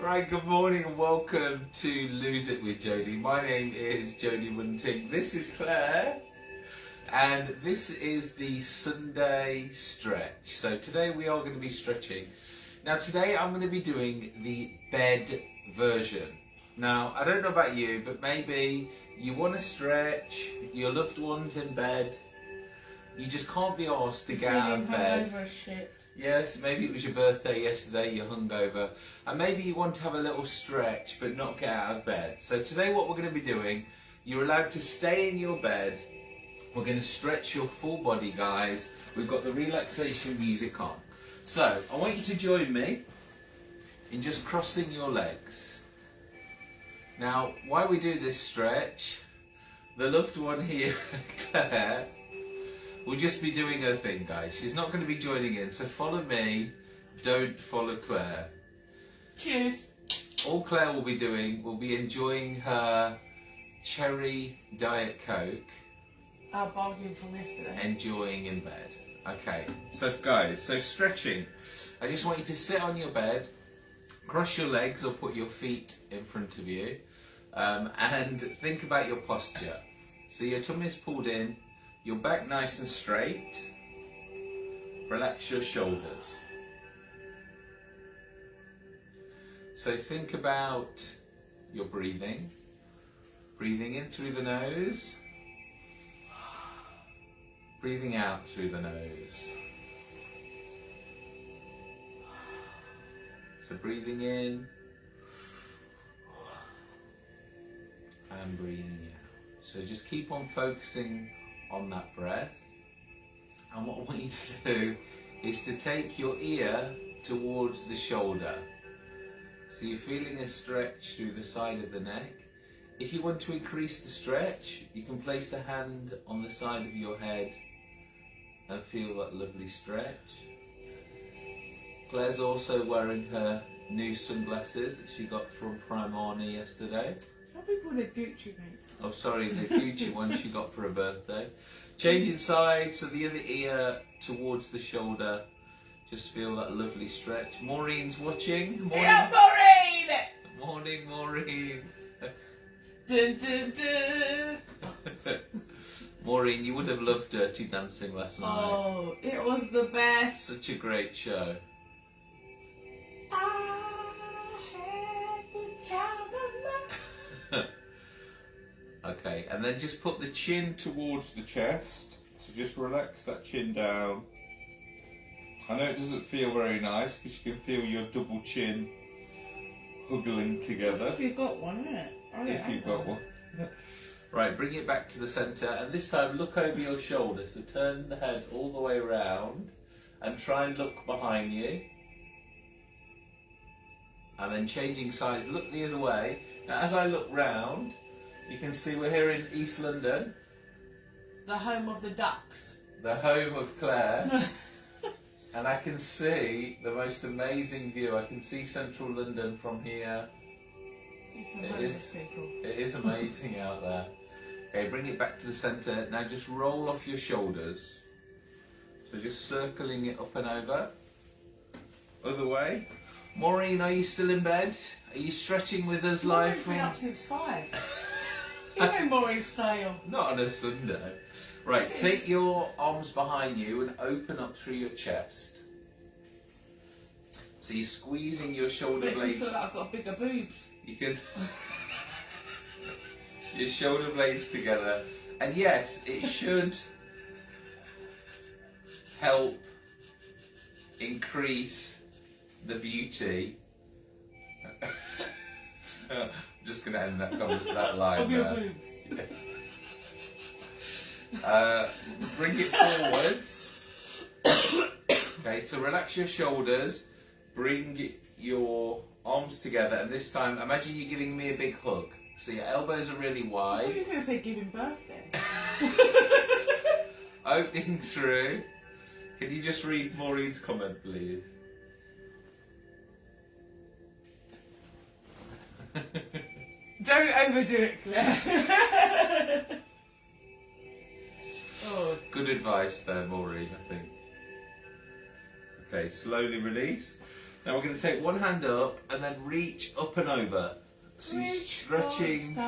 Right, good morning and welcome to Lose It with Jodie. My name is Jodie Munting. This is Claire. And this is the Sunday stretch. So today we are going to be stretching. Now today I'm going to be doing the bed version. Now I don't know about you, but maybe you want to stretch, your loved one's in bed, you just can't be asked to get out of bed. Yes, maybe it was your birthday yesterday, you're hungover, and maybe you want to have a little stretch but not get out of bed. So today what we're going to be doing, you're allowed to stay in your bed. We're going to stretch your full body, guys. We've got the relaxation music on. So I want you to join me in just crossing your legs. Now, while we do this stretch, the loved one here, Claire, will just be doing her thing, guys. She's not going to be joining in, so follow me. Don't follow Claire. Cheers. All Claire will be doing will be enjoying her cherry diet coke, Our bargain from yesterday. enjoying in bed. Okay, so guys, so stretching. I just want you to sit on your bed, cross your legs or put your feet in front of you, um, and think about your posture. So your tummy's pulled in, your back nice and straight. Relax your shoulders. So think about your breathing. Breathing in through the nose. Breathing out through the nose. So breathing in and breathing out. So just keep on focusing on that breath. And what I want you to do is to take your ear towards the shoulder. So you're feeling a stretch through the side of the neck. If you want to increase the stretch, you can place the hand on the side of your head and feel that lovely stretch. Claire's also wearing her new sunglasses that she got from Primani yesterday. People are Gucci, mate. Oh, sorry, the Gucci one she got for her birthday. Changing sides, so the other ear towards the shoulder. Just feel that lovely stretch. Maureen's watching. Morning, Yeah, Maureen! morning, Maureen. Dun, dun, dun. Maureen, you would have loved Dirty Dancing last night. Oh, it was the best. Such a great show. I Okay, and then just put the chin towards the chest. So just relax that chin down. I know it doesn't feel very nice because you can feel your double chin huggling together. If you've got one, innit? I don't If you've got one. Right, bring it back to the centre and this time look over your shoulder. So turn the head all the way around and try and look behind you. And then changing sides, look the other way. Now as I look round, you can see we're here in East London, The home of the ducks. the home of Claire. and I can see the most amazing view. I can see central London from here. See some people. it is amazing out there. Okay, bring it back to the centre. Now just roll off your shoulders. So just circling it up and over. Other way. Maureen, are you still in bed? Are you stretching with us live Maureen's been from... up since five. you know Maureen's style. Not on a Sunday. Right, take your arms behind you and open up through your chest. So you're squeezing your shoulder Makes me blades. feel like I've got bigger boobs. You can your shoulder blades together, and yes, it should help increase the beauty. Uh, Just gonna end that comment, that line there. boobs. Uh, bring it forwards. okay, so relax your shoulders. Bring your arms together, and this time, imagine you're giving me a big hug. So your elbows are really I thought wide, you were going to say giving birth then. opening through. Can you just read Maureen's comment, please? Don't overdo it, Claire. oh, Good advice there, Maureen, I think. Okay, slowly release. Now we're going to take one hand up and then reach up and over. So you're the stretching,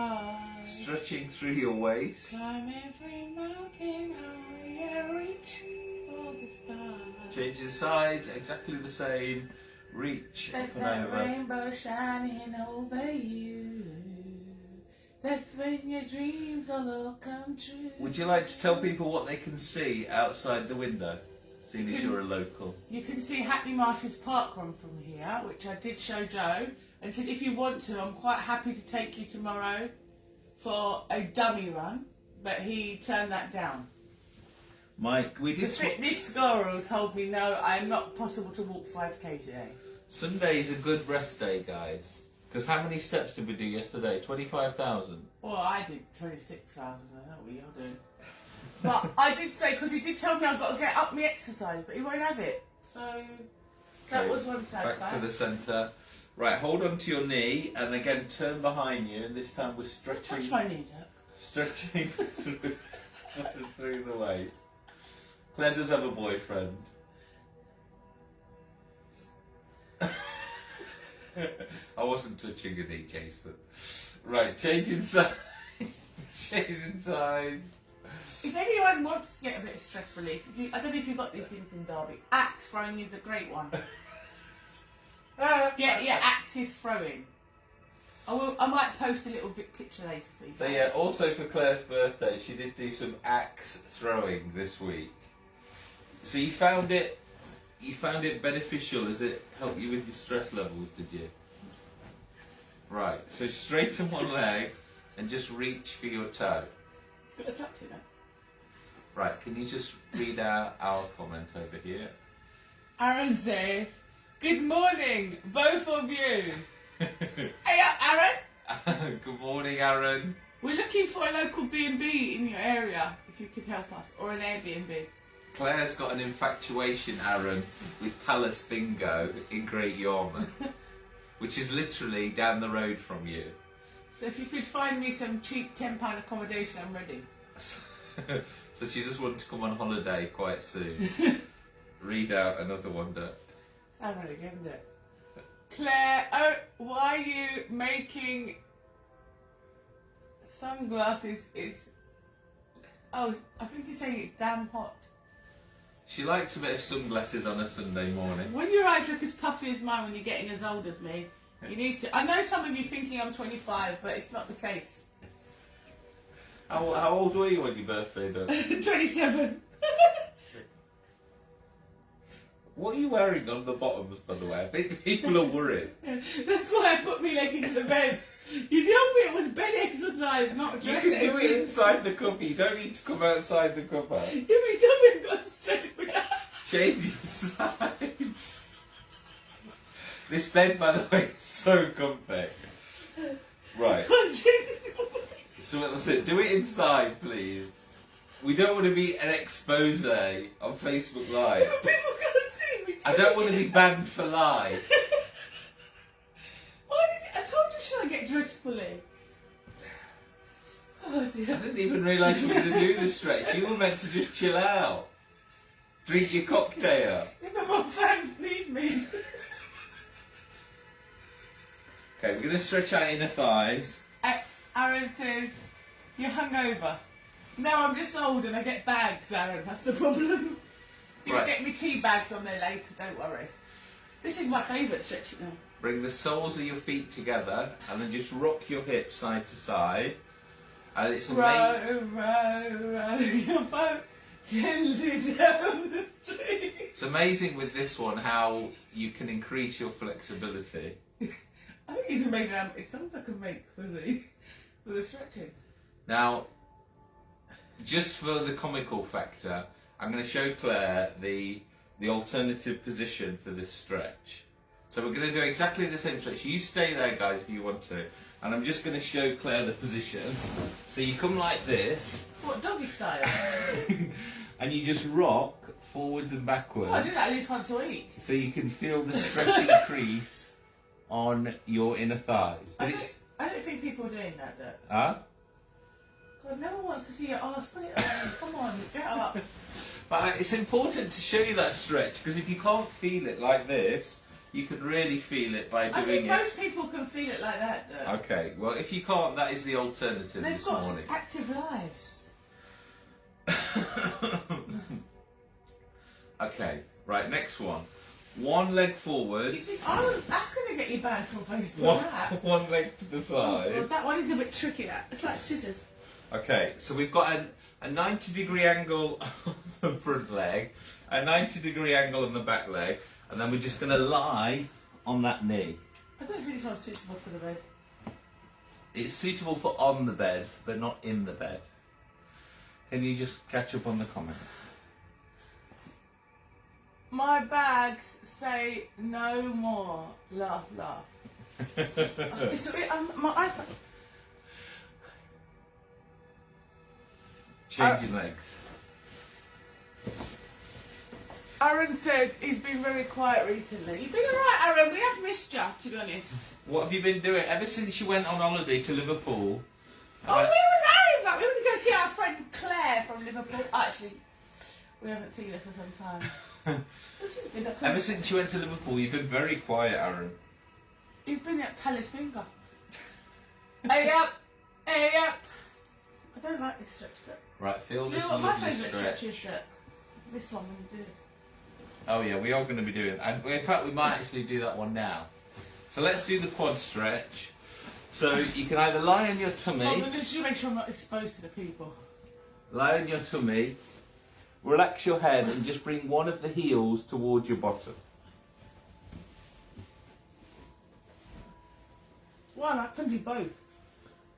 stretching through your waist. Climb every mountain reach for the stars. Changing sides, exactly the same. Reach Let up and over. rainbow shining over you. That's when your dreams will all come true. Would you like to tell people what they can see outside the window? Seeing as Can- you're a local. You can see Hackney Marshes Park Run from here, which I did show Joe, and said if you want to, I'm quite happy to take you tomorrow for a dummy run, but he turned that down. Mike, we The did. Sw- fitness guru told me no, I'm not possible to walk 5k today. Sunday is a good rest day, guys. Because how many steps did we do yesterday? 25,000. Well, I did 26,000, I don't know what you're doing. But I did say, because he did tell me I've got to get up my exercise, but he won't have it. So that Okay, was one sad Back to the centre. Right, hold on to your knee and again turn behind you. And this time we're stretching, Touch my knee, Dirk. stretching through, through the way. Claire does have a boyfriend. I wasn't touching a knee, Jason. Right, changing sides. changing sides. If anyone wants to get a bit of stress relief, you, I don't know if you've got these things in Derby. Axe throwing is a great one. Get your axes throwing. I, will, I might post a little picture later for you. So yeah, also for Claire's birthday, she did do some axe throwing this week. So you found it, you found it beneficial. As it helped you with your stress levels, did you? Right. So straighten one leg and just reach for your toe. Got to touch it now. Right. Can you just read out our comment over here? Aaron says, "Good morning, both of you." Hey, uh, Aaron. Good morning, Aaron. We're looking for a local B&B in your area, if you could help us, or an Airbnb. Claire's got an infatuation, Aaron, with Palace Bingo in Great Yarmouth, which is literally down the road from you. So if you could find me some cheap £10 accommodation, I'm ready. so she just wants to come on holiday quite soon. Read out another one I'm ready, give it. Claire, oh, why are you making sunglasses? Is oh, I think you're saying it's damn hot. She likes a bit of sunglasses on a Sunday morning. When your eyes look as puffy as mine when you're getting as old as me, you need to. I know some of you thinking I'm 25, but it's not the case. How, how old were you on your birthday, Doug? 27. What are you wearing on the bottoms, by the way? I think people are worried. That's why I put my leg into the bed. You told me it was bed exercise, not You can do it inside the cuppa. You don't need to come outside the cuppa. Something got straight me out. Change sides. This bed, by the way, is so comfy. Right. So it. Do it inside, please. We don't want to be an expose on Facebook Live. People can't see me. I don't want to be banned for live. Why did you, I told you should I get dressed fully? Oh I didn't even realise you were going to do the stretch. You were meant to just chill out. Drink your cocktail. If my fans need me. Okay, we're going to stretch our inner thighs. Aaron says, you're hungover. No, I'm just old and I get bags, Aaron. That's the problem. You'll Right. get me tea bags on there later, don't worry. This is my favourite stretching now. Bring the soles of your feet together and then just rock your hips side to side. And it's amazing. Row, row, row your boat gently down the street. It's amazing with this one how you can increase your flexibility. I think it's amazing how many songs I can make for the, for the stretching. Now, just for the comical factor, I'm going to show Claire the the alternative position for this stretch. So we're going to do exactly the same stretch. You stay there, guys, if you want to. And I'm just going to show Claire the position. So you come like this, What, doggy style? and you just rock forwards and backwards. Oh, I do that at least once a week. So you can feel the stretch increase on your inner thighs. I don't, I don't think people are doing that, though. huh? God, no one wants to see your arse. Oh, put it on. Come on, get up. But it's important to show you that stretch because if you can't feel it like this, you can really feel it by doing I think it. most people can feel it like that. Though. Okay, well, if you can't, that is the alternative They've this got morning. active lives. okay, right, next one. One leg forward, oh, that's going to get you banned from Facebook. one, one leg to the Oh, side. God, that one is a bit tricky. That it's like scissors. Okay, so we've got a, a 90 degree angle on the front leg, a 90 degree angle on the back leg, and then we're just going to lie on that knee. I don't think this one's suitable for the bed. It's suitable for on the bed, but not in the bed. Can you just catch up on the comment? My bags say no more. Laugh, laugh. it's, um, my eyes. Change Uh, your legs. Aaron said he's been very quiet recently. You've been alright, Aaron. We have missed you, to be honest. What have you been doing ever since you went on holiday to Liverpool? Oh, Uh, we was Aaron back. We went to go see our friend Claire from Liverpool. Actually, we haven't seen her for some time. this has been a ever since you went to Liverpool, you've been very quiet, Aaron. He's been at Palace Finger. hey up, hey up. I don't like this stretch, but Right, feel do you this know what my lovely favourite stretch. stretch is? This one when you do this. Oh yeah, we are going to be doing. And in fact, we might actually do that one now. So let's do the quad stretch. So you can either lie on your tummy, to make sure I'm not exposed to the people. lie on your tummy, relax your head, and just bring one of the heels towards your bottom. Well, I can do both.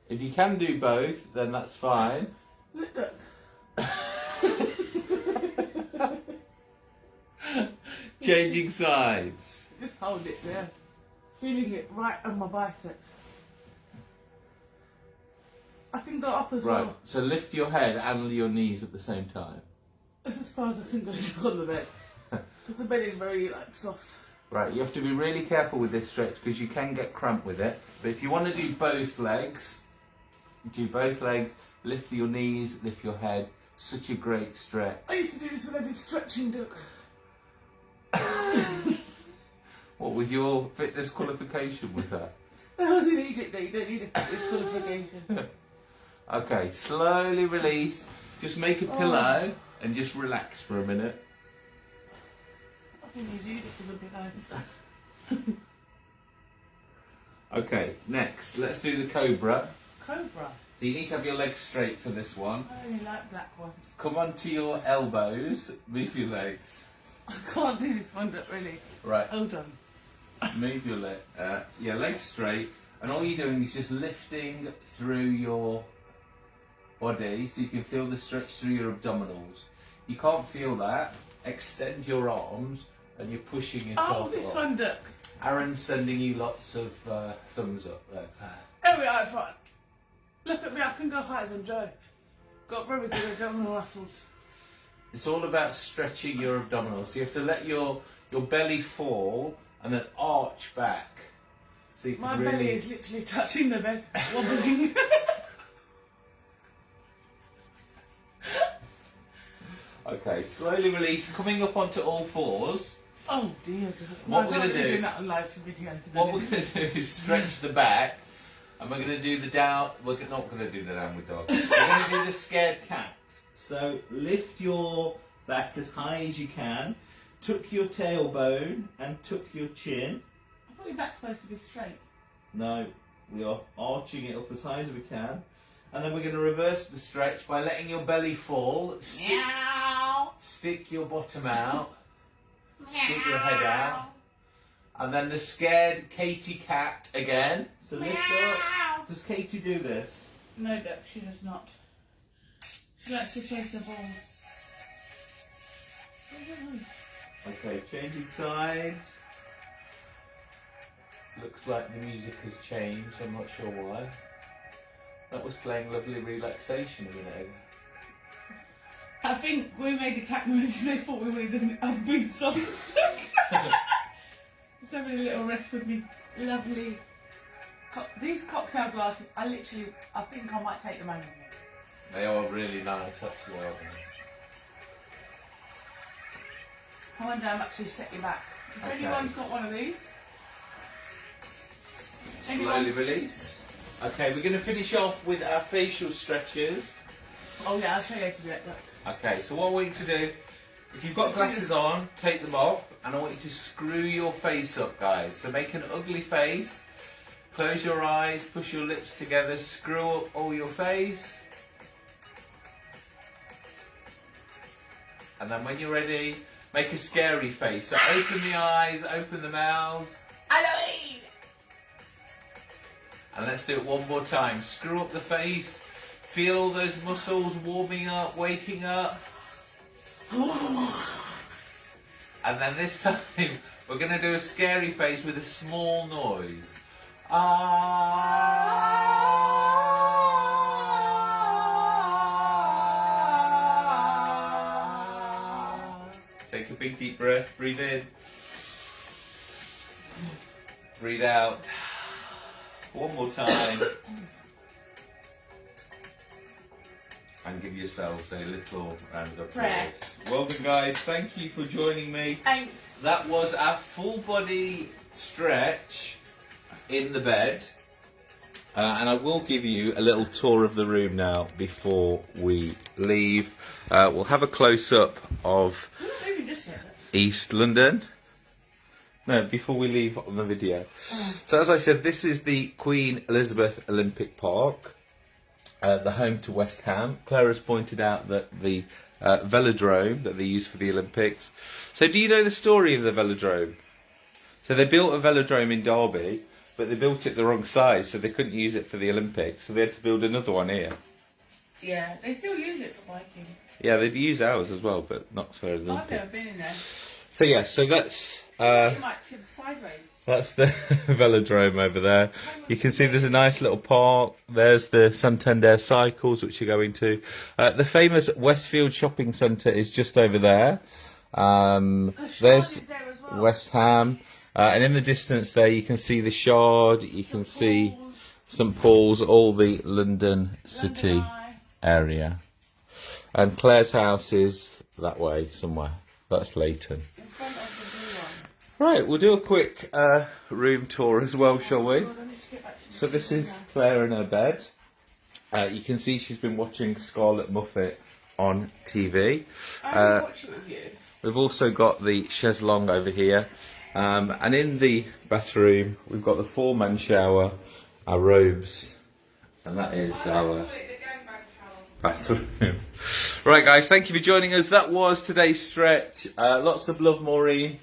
If you can do both, then that's fine. Changing sides. Just hold it there. Feeling it right on my biceps. I can go up as well. Right. well. So lift your head and your knees at the same time. That's as far as I can go on the bed. Because the bed is very like soft. Right, you have to be really careful with this stretch because you can get cramped with it. But if you want to do both legs, do both legs, lift your knees, lift your head. Such a great stretch. I used to do this when I did stretching, Duck. What was your fitness qualification was that? Wasn't needed though, you don't need a fitness qualification. Okay, slowly release. Just make a Oh. pillow and just relax for a minute. I think you do this a little bit though. Okay, next, let's do the cobra. Cobra. So you need to have your legs straight for this one. I only like black ones. Come onto your elbows, move your legs. I can't do this one, but really. Right, Hold on. move your leg, uh, yeah, legs straight, and all you're doing is just lifting through your body so you can feel the stretch through your abdominals. You can't feel that. Extend your arms, and you're pushing yourself. Oh, this up. one, Duck. Aaron's sending you lots of uh, thumbs up there. There we are. Look at me, I can go higher than Joe. Got very good abdominal muscles. It's all about stretching your abdominals. So you have to let your your belly fall and then arch back. So you can My really. belly is literally touching the bed, wobbling. Okay, slowly release, coming up onto all fours. oh dear. What No, we're gonna don't do- do that on live video. To be What we're going to do is stretch the back, and we're going to do the down. We're not going to do the downward dog. We're going to do the scared cat. So lift your back as high as you can, tuck your tailbone, and tuck your chin. I thought your back's supposed to be straight. No, we are arching it up as high as we can. And then we're going to reverse the stretch by letting your belly fall. Stick, stick your bottom out. Stick your head out. And then the scared Katie cat again. So lift up. Does Katie do this? No, Duck, she does not. She likes to chase the balls. Okay, changing sides. Looks like the music has changed. I'm not sure why. That was playing lovely relaxation a minute ago. I think we made the cat noises, they thought we made an upbeat song. Just having a little rest with me. Lovely. Co- these cocktail glasses, I literally, I think I might take them home with me. They are really nice, actually? I wonder how much they set you back. If Okay. anyone's got one of these. Slowly Anyone? release. Okay, we're going to finish off with our facial stretches. Oh yeah, I'll show you how to do it. Look. Okay, so what want you to do, if you've got glasses on, take them off, and I want you to screw your face up, guys. So make an ugly face, close your eyes, push your lips together, screw up all your face. And then when you're ready, make a scary face. So open the eyes, open the mouth, Halloween! and let's do it one more time. Screw up the face, feel those muscles warming up, waking up. And then this time, we're going to do a scary face with a small noise. Ah. Take a big deep breath, breathe in. Breathe out. One more time. And give yourselves a little round of applause. Prayer. Well done, guys. Thank you for joining me. Thanks. That was our full body stretch in the bed. Uh, and I will give you a little tour of the room now before we leave. Uh, we'll have a close up of I'm not moving just yet. East London. No, before we leave on the video. So, as I said, this is the Queen Elizabeth Olympic Park, uh, the home to West Ham. Claire has pointed out that the uh, velodrome that they use for the Olympics. So, do you know the story of the velodrome? So, they built a velodrome in Derby, but they built it the wrong size, so they couldn't use it for the Olympics. So, they had to build another one here. Yeah, they still use it for biking. Yeah, they'd use ours as well, but not for the. I've never been in there. So, yeah, so that's. Uh, you might tip sideways. That's the velodrome over there. You can see there's a nice little park. There's the Santander cycles, which you're going to. Uh, the famous Westfield shopping centre is just over there. Um, there's there well. West Ham. Uh, and in the distance there, you can see the Shard, you can see St Paul's, all the London city London area. And Claire's house is that way somewhere. That's Leyton. In front of the blue one. Right, we'll do a quick uh, room tour as well, shall we? Lord, I need to get back to So this is. Claire in her bed. Uh, you can see she's been watching Scarlett Moffatt on TV. Uh, it with you. We've also got the chaise longue over here. Um, and in the bathroom, we've got the four-man shower, our robes, and that is our bathroom. right, guys, thank you for joining us. That was today's stretch. Uh, lots of love, Maureen.